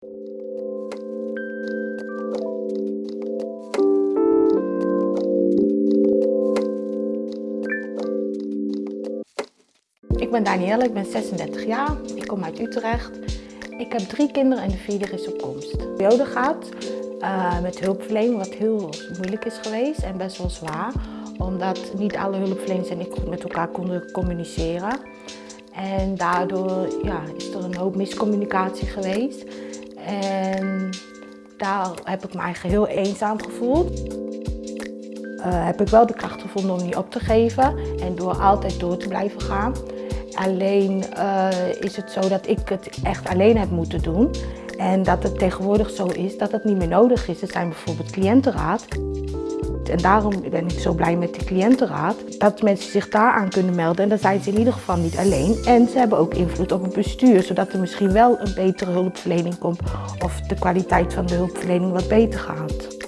Ik ben Danielle, ik ben 36 jaar. Ik kom uit Utrecht. Ik heb drie kinderen en de vierde is op komst. De periode gaat uh, met hulpverlening, wat heel moeilijk is geweest en best wel zwaar. Omdat niet alle hulpverleners en ik met elkaar konden communiceren. En daardoor ja, is er een hoop miscommunicatie geweest. En daar heb ik me eigenlijk heel eenzaam gevoeld. Uh, heb ik wel de kracht gevonden om niet op te geven en door altijd door te blijven gaan. Alleen uh, is het zo dat ik het echt alleen heb moeten doen. En dat het tegenwoordig zo is dat het niet meer nodig is. Er zijn bijvoorbeeld cliëntenraad. En daarom ben ik zo blij met de cliëntenraad. Dat mensen zich daaraan kunnen melden. En dan zijn ze in ieder geval niet alleen. En ze hebben ook invloed op het bestuur. Zodat er misschien wel een betere hulpverlening komt. Of de kwaliteit van de hulpverlening wat beter gaat.